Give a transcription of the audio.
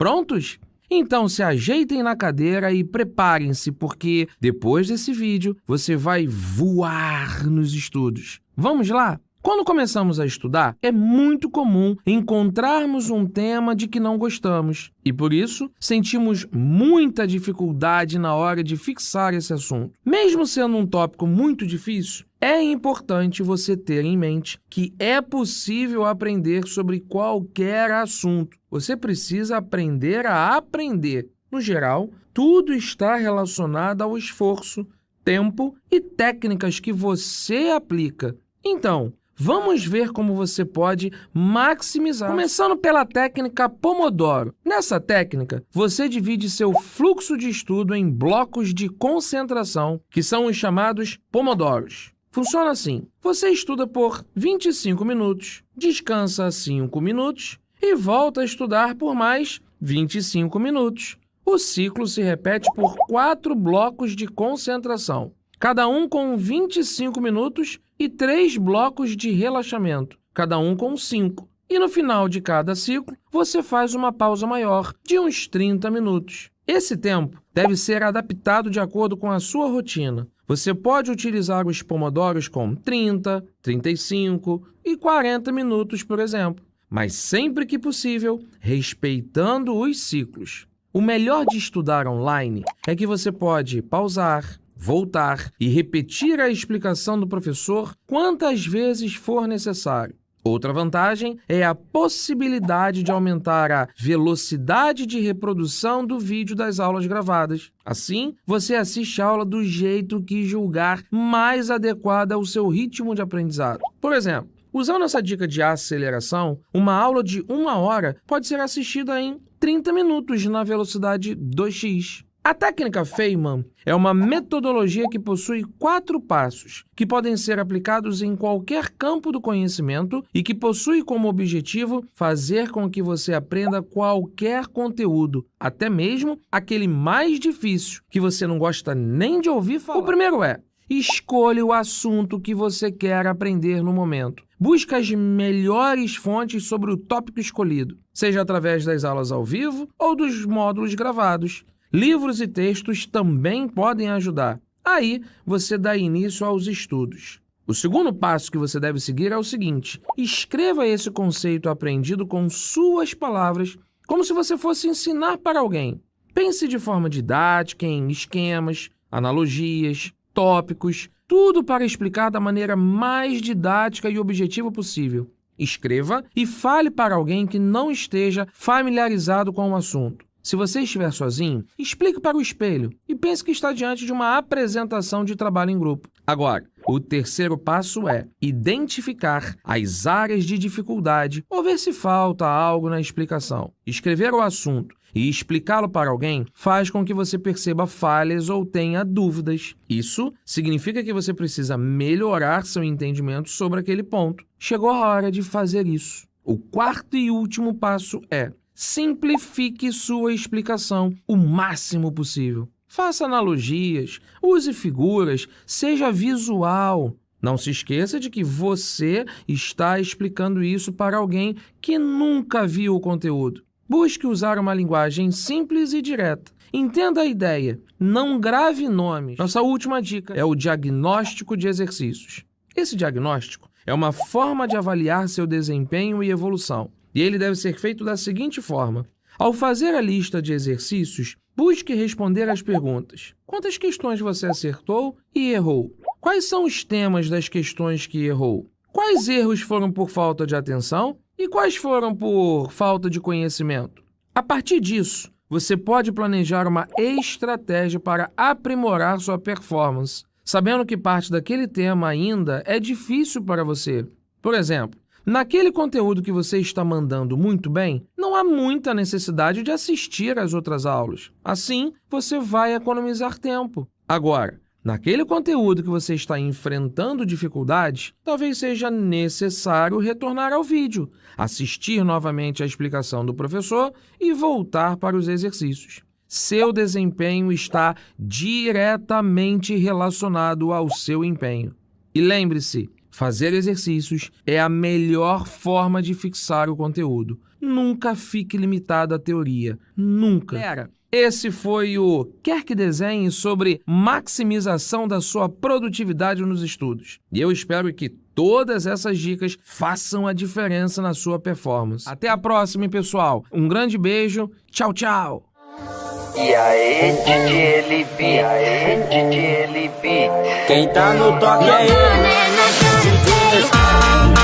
Prontos? Então se ajeitem na cadeira e preparem-se, porque depois desse vídeo você vai voar nos estudos. Vamos lá? Quando começamos a estudar, é muito comum encontrarmos um tema de que não gostamos e, por isso, sentimos muita dificuldade na hora de fixar esse assunto. Mesmo sendo um tópico muito difícil, é importante você ter em mente que é possível aprender sobre qualquer assunto. Você precisa aprender a aprender. No geral, tudo está relacionado ao esforço, tempo e técnicas que você aplica. Então, Vamos ver como você pode maximizar. Começando pela técnica Pomodoro. Nessa técnica, você divide seu fluxo de estudo em blocos de concentração, que são os chamados Pomodoros. Funciona assim. Você estuda por 25 minutos, descansa 5 minutos e volta a estudar por mais 25 minutos. O ciclo se repete por quatro blocos de concentração cada um com 25 minutos e três blocos de relaxamento, cada um com 5. E no final de cada ciclo, você faz uma pausa maior, de uns 30 minutos. Esse tempo deve ser adaptado de acordo com a sua rotina. Você pode utilizar os pomodoros com 30, 35 e 40 minutos, por exemplo, mas sempre que possível, respeitando os ciclos. O melhor de estudar online é que você pode pausar, voltar e repetir a explicação do professor quantas vezes for necessário. Outra vantagem é a possibilidade de aumentar a velocidade de reprodução do vídeo das aulas gravadas. Assim, você assiste a aula do jeito que julgar mais adequada ao seu ritmo de aprendizado. Por exemplo, usando essa dica de aceleração, uma aula de uma hora pode ser assistida em 30 minutos na velocidade 2x. A técnica Feynman é uma metodologia que possui quatro passos, que podem ser aplicados em qualquer campo do conhecimento e que possui como objetivo fazer com que você aprenda qualquer conteúdo, até mesmo aquele mais difícil, que você não gosta nem de ouvir falar. O primeiro é, escolha o assunto que você quer aprender no momento. Busque as melhores fontes sobre o tópico escolhido, seja através das aulas ao vivo ou dos módulos gravados. Livros e textos também podem ajudar. Aí, você dá início aos estudos. O segundo passo que você deve seguir é o seguinte. Escreva esse conceito aprendido com suas palavras, como se você fosse ensinar para alguém. Pense de forma didática em esquemas, analogias, tópicos, tudo para explicar da maneira mais didática e objetiva possível. Escreva e fale para alguém que não esteja familiarizado com o assunto. Se você estiver sozinho, explique para o espelho e pense que está diante de uma apresentação de trabalho em grupo. Agora, o terceiro passo é identificar as áreas de dificuldade ou ver se falta algo na explicação. Escrever o assunto e explicá-lo para alguém faz com que você perceba falhas ou tenha dúvidas. Isso significa que você precisa melhorar seu entendimento sobre aquele ponto. Chegou a hora de fazer isso. O quarto e último passo é simplifique sua explicação o máximo possível. Faça analogias, use figuras, seja visual. Não se esqueça de que você está explicando isso para alguém que nunca viu o conteúdo. Busque usar uma linguagem simples e direta. Entenda a ideia. Não grave nomes. Nossa última dica é o diagnóstico de exercícios. Esse diagnóstico é uma forma de avaliar seu desempenho e evolução. E ele deve ser feito da seguinte forma. Ao fazer a lista de exercícios, busque responder às perguntas. Quantas questões você acertou e errou? Quais são os temas das questões que errou? Quais erros foram por falta de atenção e quais foram por falta de conhecimento? A partir disso, você pode planejar uma estratégia para aprimorar sua performance, sabendo que parte daquele tema ainda é difícil para você. Por exemplo, Naquele conteúdo que você está mandando muito bem, não há muita necessidade de assistir às outras aulas. Assim, você vai economizar tempo. Agora, naquele conteúdo que você está enfrentando dificuldades, talvez seja necessário retornar ao vídeo, assistir novamente a explicação do professor e voltar para os exercícios. Seu desempenho está diretamente relacionado ao seu empenho. E lembre-se, Fazer exercícios é a melhor forma de fixar o conteúdo. Nunca fique limitado à teoria. Nunca. Galera, esse foi o Quer que Desenhe sobre maximização da sua produtividade nos estudos. E eu espero que todas essas dicas façam a diferença na sua performance. Até a próxima, pessoal. Um grande beijo. Tchau, tchau. E aí, DJ Lipe, e aí, DJ Lipe. Quem tá no toque é ele vai.